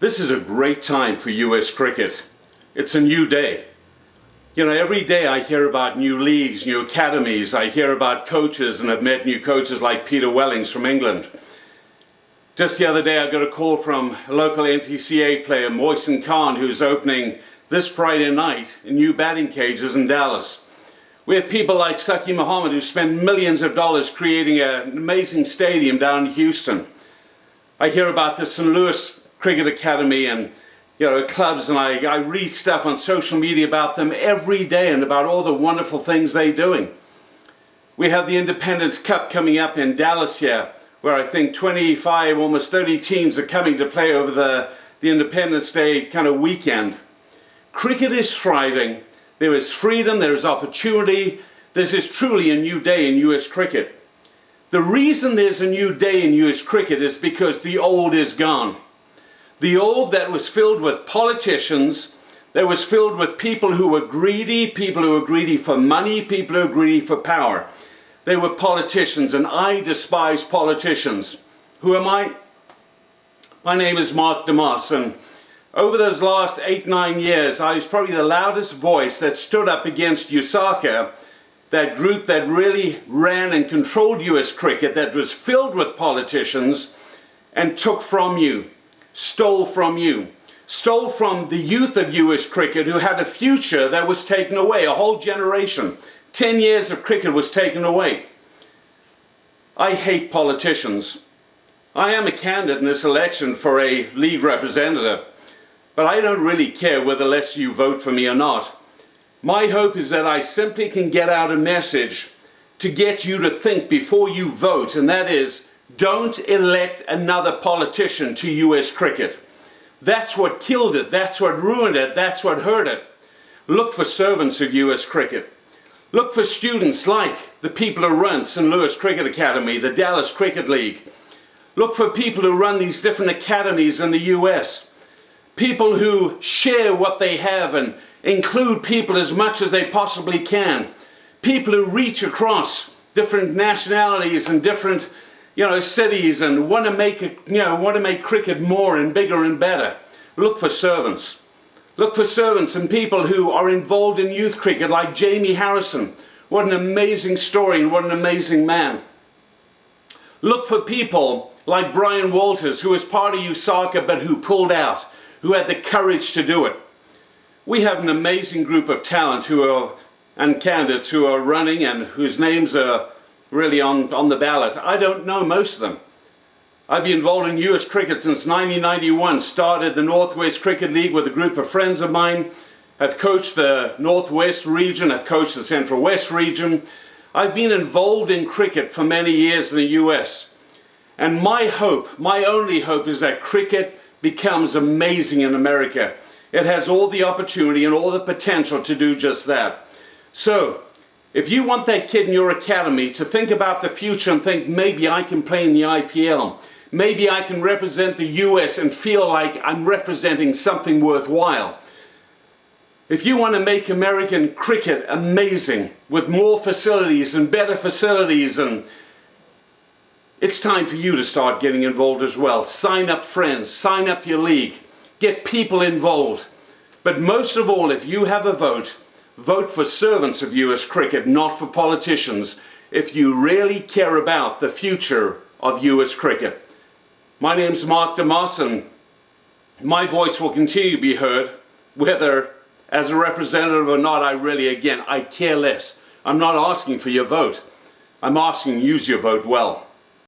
This is a great time for US cricket. It's a new day. You know, every day I hear about new leagues, new academies, I hear about coaches and I've met new coaches like Peter Wellings from England. Just the other day I got a call from a local NTCA player, Mohsin Khan, who's opening this Friday night in new batting cages in Dallas. We have people like Saki Muhammad who spend millions of dollars creating an amazing stadium down in Houston. I hear about the St. Louis cricket academy and you know clubs and I, I read stuff on social media about them every day and about all the wonderful things they're doing. We have the Independence Cup coming up in Dallas here where I think 25, almost 30 teams are coming to play over the, the Independence Day kind of weekend. Cricket is thriving. There is freedom, there is opportunity. This is truly a new day in US cricket. The reason there's a new day in US cricket is because the old is gone. The old that was filled with politicians, that was filled with people who were greedy, people who were greedy for money, people who were greedy for power. They were politicians, and I despise politicians. Who am I? My name is Mark DeMoss, and over those last eight, nine years, I was probably the loudest voice that stood up against USACA, that group that really ran and controlled US cricket, that was filled with politicians and took from you stole from you. Stole from the youth of US cricket who had a future that was taken away. A whole generation. Ten years of cricket was taken away. I hate politicians. I am a candidate in this election for a league representative, but I don't really care whether less you vote for me or not. My hope is that I simply can get out a message to get you to think before you vote, and that is don't elect another politician to US cricket. That's what killed it. That's what ruined it. That's what hurt it. Look for servants of US cricket. Look for students like the people who run St. Louis Cricket Academy, the Dallas Cricket League. Look for people who run these different academies in the US. People who share what they have and include people as much as they possibly can. People who reach across different nationalities and different you know, cities and want to make it, you know, want to make cricket more and bigger and better. Look for servants. Look for servants and people who are involved in youth cricket like Jamie Harrison. What an amazing story and what an amazing man. Look for people like Brian Walters, who was part of USACA but who pulled out, who had the courage to do it. We have an amazing group of talent who are, and candidates who are running and whose names are really on, on the ballot. I don't know most of them. I've been involved in US cricket since 1991, started the Northwest Cricket League with a group of friends of mine, have coached the Northwest region, have coached the Central West region. I've been involved in cricket for many years in the US. And my hope, my only hope is that cricket becomes amazing in America. It has all the opportunity and all the potential to do just that. So, if you want that kid in your academy to think about the future and think maybe I can play in the IPL, maybe I can represent the US and feel like I'm representing something worthwhile. If you want to make American cricket amazing with more facilities and better facilities and it's time for you to start getting involved as well. Sign up friends, sign up your league, get people involved. But most of all, if you have a vote, Vote for servants of US cricket, not for politicians, if you really care about the future of US cricket. My name's Mark DeMoss and my voice will continue to be heard, whether as a representative or not, I really, again, I care less. I'm not asking for your vote. I'm asking use your vote well.